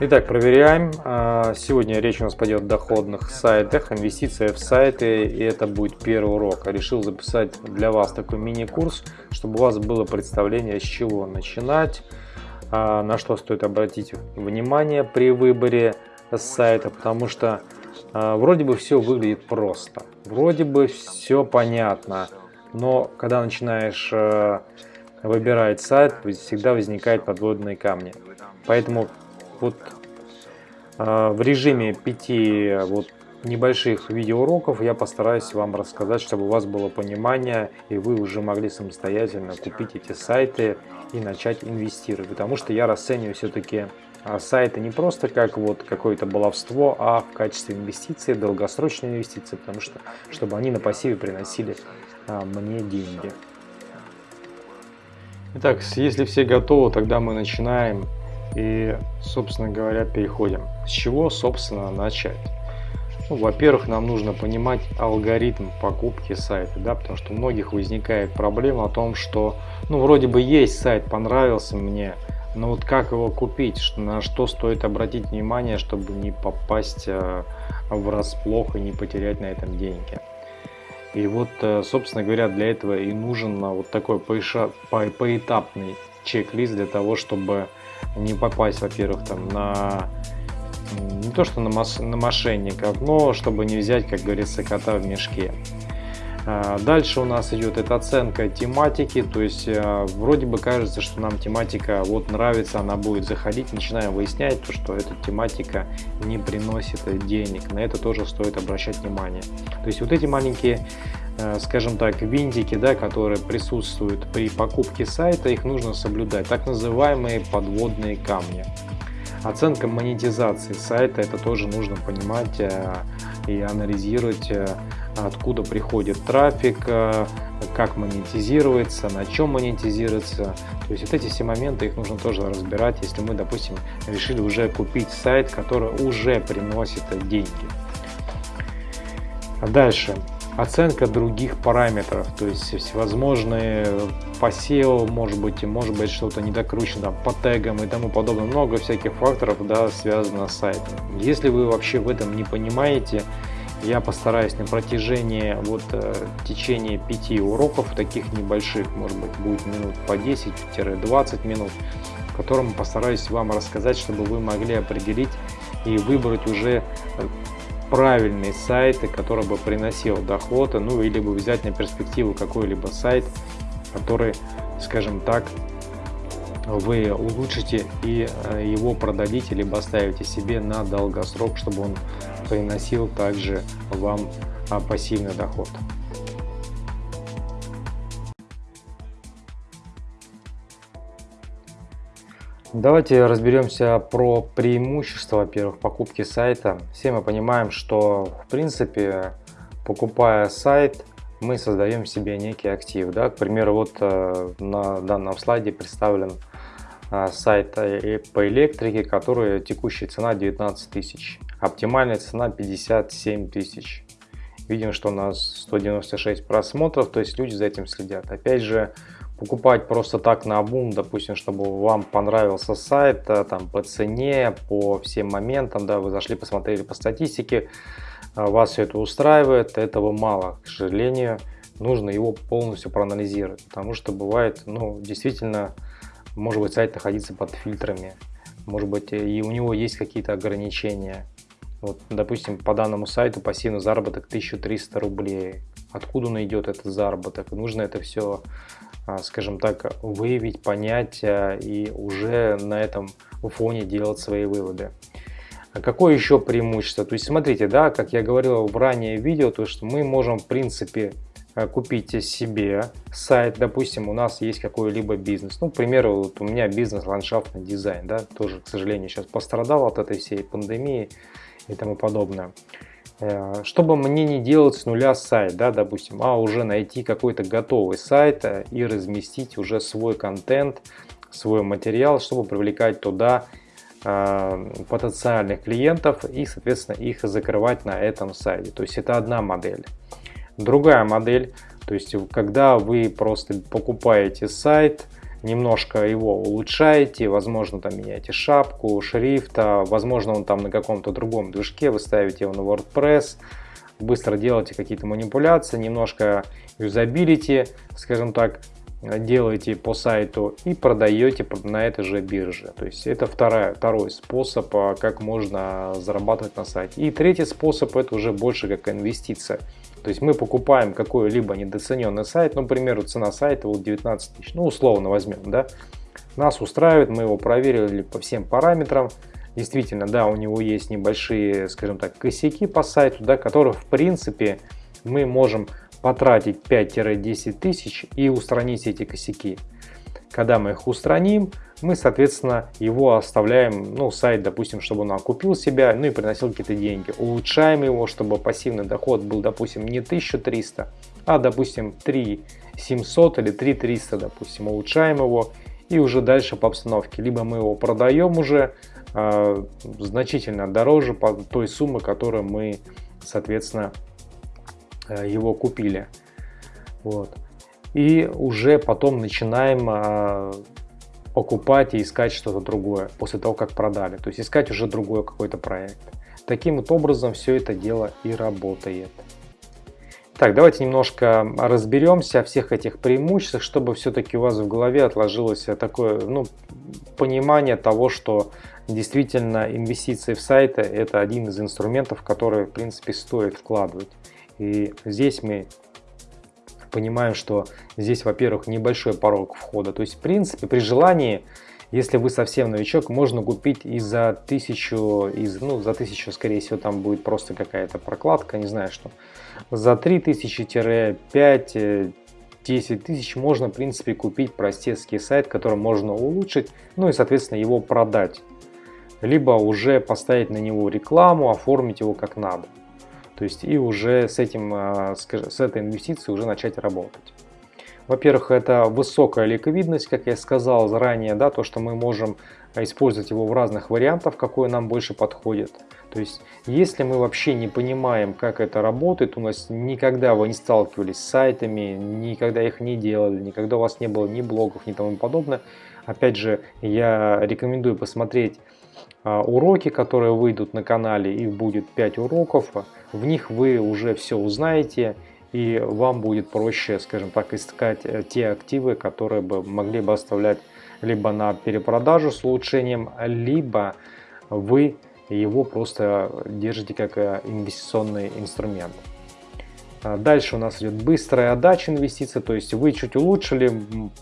Итак, проверяем. А, сегодня речь у нас пойдет о доходных сайтах, инвестиция в сайты, и это будет первый урок. Решил записать для вас такой мини-курс, чтобы у вас было представление, с чего начинать, а, на что стоит обратить внимание при выборе сайта, потому что а, вроде бы все выглядит просто, вроде бы все понятно, но когда начинаешь выбирать сайт, всегда возникают подводные камни. Поэтому вот э, в режиме пяти вот небольших видеоуроков я постараюсь вам рассказать, чтобы у вас было понимание и вы уже могли самостоятельно купить эти сайты и начать инвестировать. Потому что я расцениваю все-таки а, сайты не просто как вот какое-то баловство, а в качестве инвестиции, долгосрочной инвестиции, потому что чтобы они на пассиве приносили а, мне деньги. Итак, если все готовы, тогда мы начинаем. И, собственно говоря, переходим. С чего, собственно, начать? Ну, Во-первых, нам нужно понимать алгоритм покупки сайта, да, потому что у многих возникает проблема о том, что, ну, вроде бы есть сайт, понравился мне, но вот как его купить, на что стоит обратить внимание, чтобы не попасть э, врасплох и не потерять на этом деньги. И вот, э, собственно говоря, для этого и нужен вот такой поэтапный чек-лист для того, чтобы не попасть, во-первых, там на не то что на, мос, на мошенников, но чтобы не взять, как говорится, кота в мешке. А, дальше у нас идет эта оценка тематики, то есть а, вроде бы кажется, что нам тематика вот нравится, она будет заходить, начинаем выяснять, то, что эта тематика не приносит денег, на это тоже стоит обращать внимание. То есть вот эти маленькие Э, скажем так, винтики, да, которые присутствуют при покупке сайта, их нужно соблюдать, так называемые подводные камни. Оценка монетизации сайта, это тоже нужно понимать э, и анализировать, э, откуда приходит трафик, как монетизируется, на чем монетизируется. То есть вот эти все моменты, их нужно тоже разбирать, если мы, допустим, решили уже купить сайт, который уже приносит деньги. Дальше оценка других параметров, то есть всевозможные по SEO, может быть, может быть что-то недокручено по тегам и тому подобное, много всяких факторов, да, связано с сайтом. Если вы вообще в этом не понимаете, я постараюсь на протяжении вот э, течения пяти уроков, таких небольших, может быть, будет минут по 10-20 минут, в котором постараюсь вам рассказать, чтобы вы могли определить и выбрать уже э, правильный сайт, который бы приносил доход, ну или бы взять на перспективу какой-либо сайт, который, скажем так, вы улучшите и э, его продадите, либо оставите себе на долгосрок, чтобы он приносил также вам а, пассивный доход. Давайте разберемся про преимущества, во-первых, покупки сайта. Все мы понимаем, что в принципе, покупая сайт, мы создаем себе некий актив. Да? К примеру, вот э, на данном слайде представлен э, сайт по электрике, который текущая цена 19 тысяч, оптимальная цена 57 тысяч. Видим, что у нас 196 просмотров, то есть люди за этим следят. Опять же, покупать просто так на бум, допустим, чтобы вам понравился сайт, э, там по цене, по всем моментам, да, вы зашли, посмотрели по статистике, э, вас все это устраивает, этого мало, к сожалению, нужно его полностью проанализировать, потому что бывает, ну, действительно, может быть, сайт находится под фильтрами, может быть, и у него есть какие-то ограничения. Вот, допустим, по данному сайту пассивный заработок 1300 рублей. Откуда он идет, этот заработок? Нужно это все скажем так, выявить, понять а, и уже на этом фоне делать свои выводы. А какое еще преимущество? То есть смотрите, да, как я говорил в ранее видео, то что мы можем в принципе купить себе сайт, допустим, у нас есть какой-либо бизнес, ну, к примеру, вот у меня бизнес ландшафтный дизайн, да, тоже, к сожалению, сейчас пострадал от этой всей пандемии и тому подобное. Э, чтобы мне не делать с нуля сайт, да, допустим, а уже найти какой-то готовый сайт э, и разместить уже свой контент, свой материал, чтобы привлекать туда э, потенциальных клиентов и, соответственно, их закрывать на этом сайте. То есть это одна модель. Другая модель, то есть когда вы просто покупаете сайт, немножко его улучшаете, возможно там меняете шапку, шрифта, возможно он там на каком-то другом движке, вы ставите его на WordPress, быстро делаете какие-то манипуляции, немножко юзабилити, скажем так, делаете по сайту и продаете на этой же бирже. То есть это вторая, второй способ, а, как можно зарабатывать на сайте. И третий способ это уже больше как инвестиция. То есть мы покупаем какой-либо недооцененный сайт, ну, к примеру, цена сайта вот 19 тысяч, ну, условно возьмем, да. Нас устраивает, мы его проверили по всем параметрам. Действительно, да, у него есть небольшие, скажем так, косяки по сайту, да, которые, в принципе, мы можем потратить 5-10 тысяч и устранить эти косяки. Когда мы их устраним, мы, соответственно, его оставляем, ну, сайт, допустим, чтобы он окупил себя, ну и приносил какие-то деньги. Улучшаем его, чтобы пассивный доход был, допустим, не 1300, а, допустим, 3700 или 3300, допустим, улучшаем его и уже дальше по обстановке. Либо мы его продаем уже э, значительно дороже по той суммы, которую мы, соответственно, э, его купили. Вот и уже потом начинаем а, покупать и искать что-то другое после того, как продали. То есть искать уже другой какой-то проект. Таким вот образом все это дело и работает. Так, давайте немножко разберемся о всех этих преимуществах, чтобы все-таки у вас в голове отложилось такое ну, понимание того, что действительно инвестиции в сайты это один из инструментов, который в принципе стоит вкладывать. И здесь мы понимаем, что здесь, во-первых, небольшой порог входа. То есть, в принципе, при желании, если вы совсем новичок, можно купить и за тысячу, из, ну, за тысячу, скорее всего, там будет просто какая-то прокладка, не знаю что. За 3000-5 10 тысяч можно, в принципе, купить простецкий сайт, который можно улучшить, ну и, соответственно, его продать. Либо уже поставить на него рекламу, оформить его как надо. То есть и уже с, этим, а, с этой инвестицией уже начать работать. Во-первых, это высокая ликвидность, как я сказал заранее, да, то, что мы можем использовать его в разных вариантах, какой нам больше подходит. То есть, если мы вообще не понимаем, как это работает, у нас никогда вы не сталкивались с сайтами, никогда их не делали, никогда у вас не было ни блогов, ни тому подобное, опять же, я рекомендую посмотреть уроки, которые выйдут на канале, их будет 5 уроков, в них вы уже все узнаете, и вам будет проще, скажем так, искать э, те активы, которые бы могли бы оставлять либо на перепродажу с улучшением, либо вы его просто держите как э, инвестиционный инструмент. А дальше у нас идет быстрая отдача инвестиций, то есть вы чуть улучшили,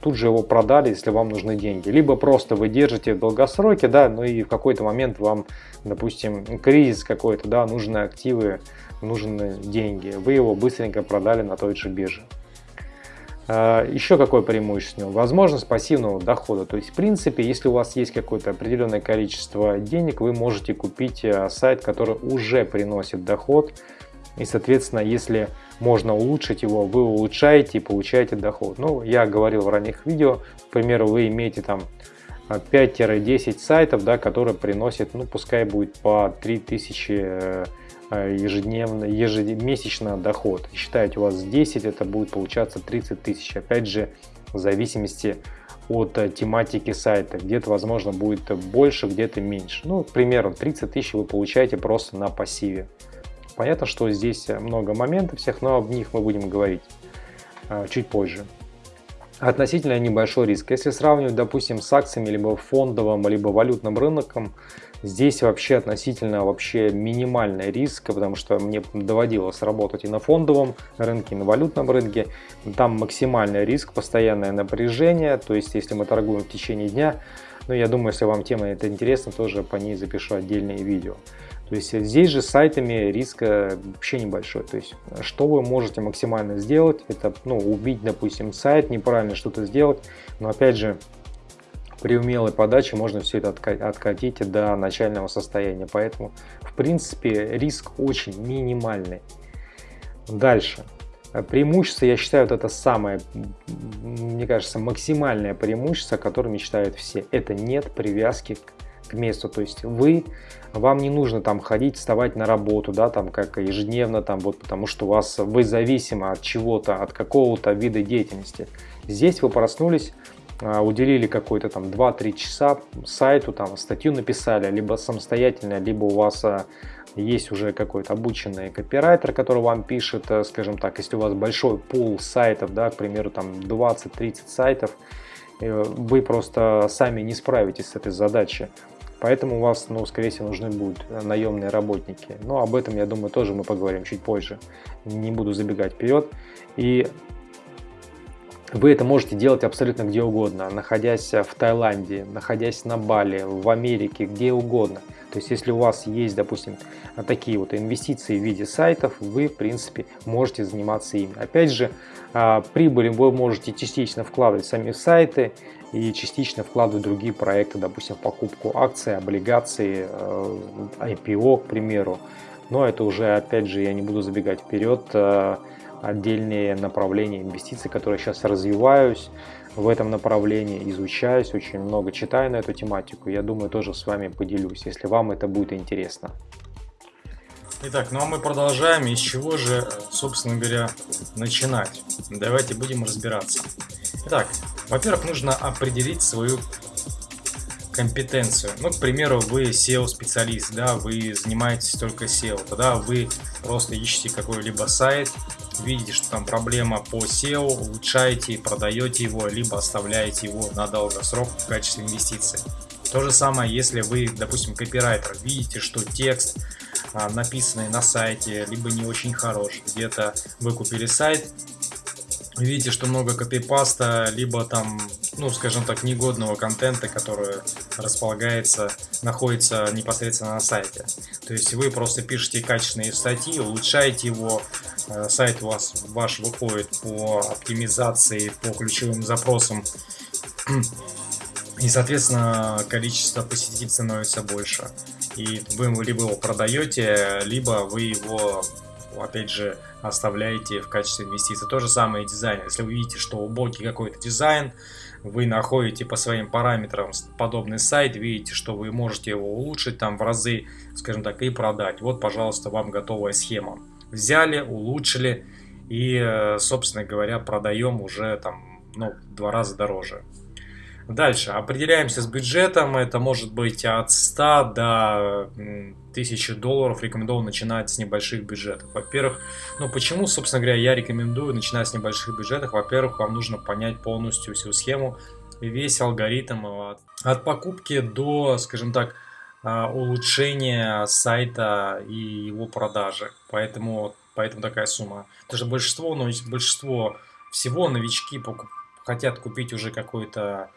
тут же его продали, если вам нужны деньги. Либо просто вы держите в долгосроке, да, ну и в какой-то момент вам, допустим, кризис какой-то, да, нужны активы, нужны деньги. Вы его быстренько продали на той же бирже. А, Еще какое преимущество? Возможность пассивного дохода. То есть, в принципе, если у вас есть какое-то определенное количество денег, вы можете купить э, сайт, который уже приносит доход. И, соответственно, если можно улучшить его, вы улучшаете и получаете доход. Ну, я говорил в ранних видео, к примеру, вы имеете там 5-10 сайтов, да, которые приносят, ну, пускай будет по 3000 э, ежедневно, ежемесячно доход. Считаете, у вас 10, это будет получаться 30 тысяч. Опять же, в зависимости от э, тематики сайта. Где-то, возможно, будет больше, где-то меньше. Ну, к примеру, 30 тысяч вы получаете просто на пассиве. Понятно, что здесь много моментов всех, но об них мы будем говорить а, чуть позже. Относительно небольшой риск. Если сравнивать, допустим, с акциями, либо фондовым, либо валютным рынком, здесь вообще относительно вообще минимальный риск, потому что мне доводилось работать и на фондовом рынке, и на валютном рынке. Там максимальный риск, постоянное напряжение, то есть если мы торгуем в течение дня, ну я думаю, если вам тема это интересна, тоже по ней запишу отдельные видео. То есть здесь же с сайтами риск вообще небольшой. То есть что вы можете максимально сделать, это ну, убить, допустим, сайт, неправильно что-то сделать. Но опять же, при умелой подаче можно все это откатить до начального состояния. Поэтому, в принципе, риск очень минимальный. Дальше. Преимущество, я считаю, вот это самое, мне кажется, максимальное преимущество, которое мечтают все. Это нет привязки к к месту. То есть вы, вам не нужно там ходить, вставать на работу, да, там как ежедневно, там вот потому что у вас, вы зависимы от чего-то, от какого-то вида деятельности. Здесь вы проснулись, а, уделили какой-то там 2-3 часа сайту, там статью написали, либо самостоятельно, либо у вас а, есть уже какой-то обученный копирайтер, который вам пишет, э, скажем так, если у вас большой пул сайтов, да, к примеру, там 20-30 сайтов, э, вы просто сами не справитесь с этой задачей. Поэтому у вас, ну, скорее всего, нужны будут наемные работники. Но об этом, я думаю, тоже мы поговорим чуть позже. Не буду забегать вперед. И вы это можете делать абсолютно где угодно, находясь в Таиланде, находясь на Бали, в Америке, где угодно. То есть, если у вас есть, допустим, такие вот инвестиции в виде сайтов, вы, в принципе, можете заниматься ими. Опять же, а, прибыль вы можете частично вкладывать в сами сайты и частично вкладывать в другие проекты, допустим, покупку акций, облигаций, э, IPO, к примеру. Но это уже, опять же, я не буду забегать вперед, э, отдельные направления инвестиций, которые сейчас развиваюсь в этом направлении, изучаюсь, очень много читаю на эту тематику. Я думаю, тоже с вами поделюсь, если вам это будет интересно. Итак, ну а мы продолжаем. Из чего же, собственно говоря, начинать? Давайте будем разбираться. Итак, во-первых, нужно определить свою компетенцию. Ну, к примеру, вы SEO-специалист, да, вы занимаетесь только SEO, тогда вы просто ищете какой-либо сайт, видите, что там проблема по SEO, улучшаете, продаете его, либо оставляете его на долгосрок в качестве инвестиции. То же самое, если вы, допустим, копирайтер, видите, что текст, а, написанный на сайте, либо не очень хорош, где-то вы купили сайт, видите, что много копипаста, либо там, ну, скажем так, негодного контента, который располагается, находится непосредственно на сайте. То есть вы просто пишете качественные статьи, улучшаете его, э, сайт у вас ваш выходит по оптимизации, по ключевым запросам, и, соответственно, количество посетителей становится больше. И вы либо его продаете, либо вы его, опять же, оставляете в качестве инвестиции. То же самое и дизайн. Если вы видите, что убогий какой-то дизайн, вы находите по своим параметрам подобный сайт, видите, что вы можете его улучшить там в разы, скажем так, и продать. Вот, пожалуйста, вам готовая схема. Взяли, улучшили и, э, собственно говоря, продаем уже там, ну, в два раза дороже. Дальше, определяемся с бюджетом, это может быть от 100 до 1000 долларов, рекомендовано начинать с небольших бюджетов. Во-первых, ну почему, собственно говоря, я рекомендую начинать с небольших бюджетов? Во-первых, вам нужно понять полностью всю схему, весь алгоритм от, от покупки до, скажем так, а, улучшения сайта и его продажи. Поэтому, поэтому такая сумма. Потому что большинство, ну, большинство всего новички хотят купить уже какой-то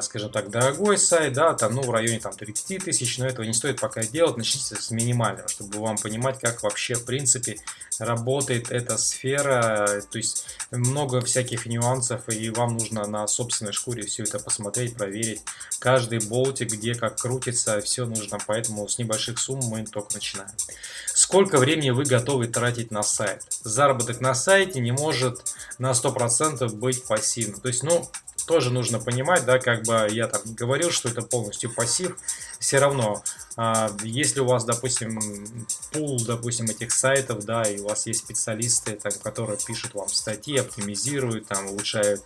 скажем так, дорогой сайт, да, там, ну, в районе там 30 тысяч, но этого не стоит пока делать, начните с минимального, чтобы вам понимать, как вообще, в принципе, работает эта сфера, то есть много всяких нюансов, и вам нужно на собственной шкуре все это посмотреть, проверить, каждый болтик, где как крутится, все нужно, поэтому с небольших сумм мы только начинаем. Сколько времени вы готовы тратить на сайт? Заработок на сайте не может на 100% быть пассивным, то есть, ну, тоже нужно понимать, да, как бы я там говорил, что это полностью пассив, все равно, а, если у вас, допустим, пул, допустим, этих сайтов, да, и у вас есть специалисты, там, которые пишут вам статьи, оптимизируют, там, улучшают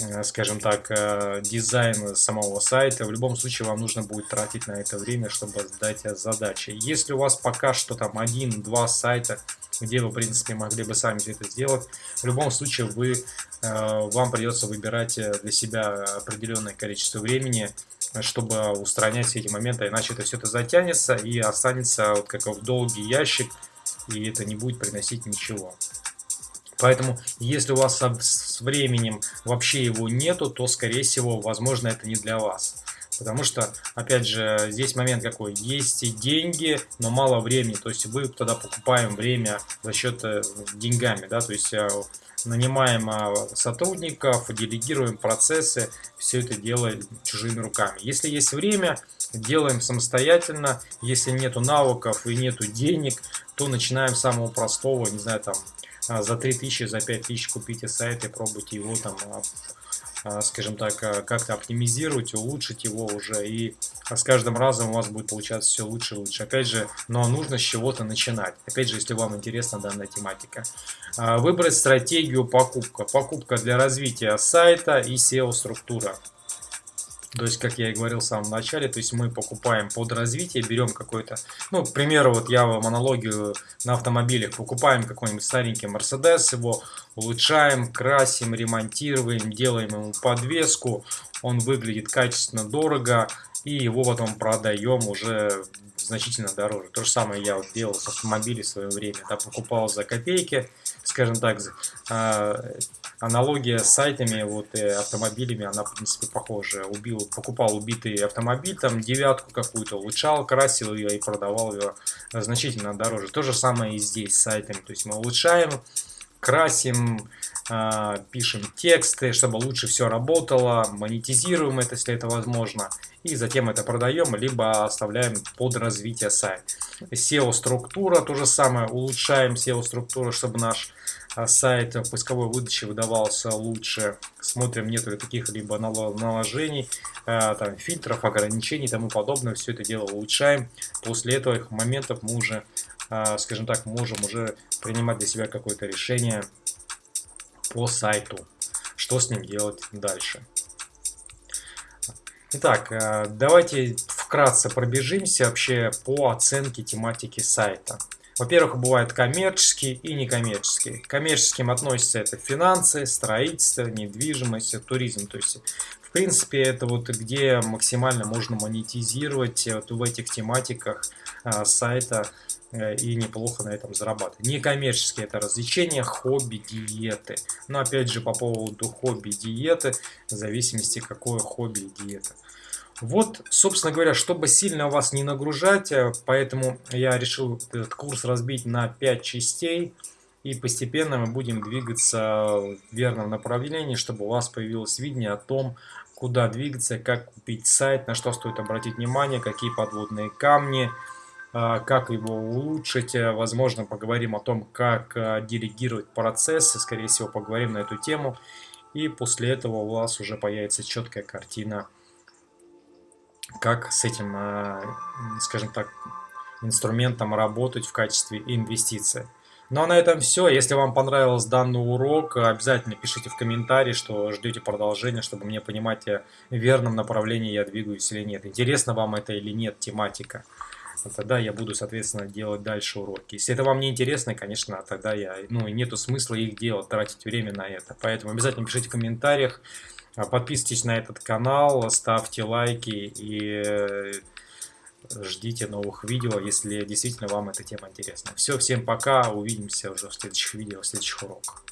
Э, скажем так, э, дизайн самого сайта. В любом случае вам нужно будет тратить на это время, чтобы сдать задачи. Если у вас пока что там один-два сайта, где вы, в принципе, могли бы сами это сделать, в любом случае вы, э, вам придется выбирать для себя определенное количество времени, чтобы устранять все эти моменты, иначе это все это затянется и останется вот как в долгий ящик, и это не будет приносить ничего. Поэтому, если у вас с временем вообще его нету, то, скорее всего, возможно, это не для вас. Потому что, опять же, здесь момент какой. Есть и деньги, но мало времени. То есть вы тогда покупаем время за счет э, деньгами. Да? То есть э, нанимаем э, сотрудников, делегируем процессы, все это делаем чужими руками. Если есть время, делаем самостоятельно. Если нету навыков и нету денег, то начинаем с самого простого, не знаю, там, а, за 3000, за 5000 купите сайт и пробуйте его там а, скажем так, а, как-то оптимизировать, улучшить его уже, и с каждым разом у вас будет получаться все лучше и лучше. Опять же, но нужно с чего-то начинать. Опять же, если вам интересна данная тематика. Выбрать стратегию покупка. Покупка для развития сайта и SEO-структура. То есть, как я и говорил в самом начале, то есть мы покупаем под развитие, берем какой-то, ну, к примеру, вот я вам аналогию на автомобилях, покупаем какой-нибудь старенький Mercedes, его улучшаем, красим, ремонтируем, делаем ему подвеску, он выглядит качественно, дорого, и его потом продаем уже значительно дороже. То же самое я вот делал с автомобилем в свое время, да, покупал за копейки, скажем так, а, аналогия с сайтами, вот и э, автомобилями, она в принципе похожая. Убил, покупал убитый автомобиль, там девятку какую-то, улучшал, красил ее и продавал ее значительно дороже. То же самое и здесь с сайтами. То есть мы улучшаем, красим, э, пишем тексты, чтобы лучше все работало, монетизируем это, если это возможно, и затем это продаем, либо оставляем под развитие сайта. SEO-структура, то же самое, улучшаем SEO-структуру, чтобы наш а, сайт в поисковой выдаче выдавался лучше. Смотрим, нет ли каких-либо наложений, а, там, фильтров, ограничений и тому подобное. Все это дело улучшаем. После этого моментов мы уже, а, скажем так, можем уже принимать для себя какое-то решение по сайту. Что с ним делать дальше. Итак, давайте вкратце пробежимся вообще по оценке тематики сайта. Во-первых, бывают коммерческие и некоммерческие. К коммерческим относятся это финансы, строительство, недвижимость, туризм. То есть, в принципе, это вот где максимально можно монетизировать вот в этих тематиках а, сайта э, и неплохо на этом зарабатывать. Некоммерческие это развлечения, хобби, диеты. Но опять же по поводу хобби, диеты, в зависимости какое хобби и диета. Вот, собственно говоря, чтобы сильно вас не нагружать, э, поэтому я решил этот курс разбить на 5 частей. И постепенно мы будем двигаться в верном направлении, чтобы у вас появилось видение о том, куда двигаться, как купить сайт, на что стоит обратить внимание, какие подводные камни, э, как его улучшить. Э, возможно, поговорим о том, как делегировать процессы, скорее всего, поговорим на эту тему. И после этого у вас уже появится четкая картина как с этим, э, скажем так, инструментом работать в качестве инвестиции. Ну а на этом все. Если вам понравился данный урок, обязательно пишите в комментарии, что ждете продолжения, чтобы мне понимать, в верном направлении я двигаюсь или нет. Интересно вам это или нет тематика. Тогда я буду, соответственно, делать дальше уроки. Если это вам не интересно, конечно, тогда я, ну, нету смысла их делать, тратить время на это. Поэтому обязательно пишите в комментариях, а, подписывайтесь на этот канал, ставьте лайки и э, ждите новых видео, если действительно вам эта тема интересна. Все, всем пока, увидимся уже в следующих видео, в следующих уроках.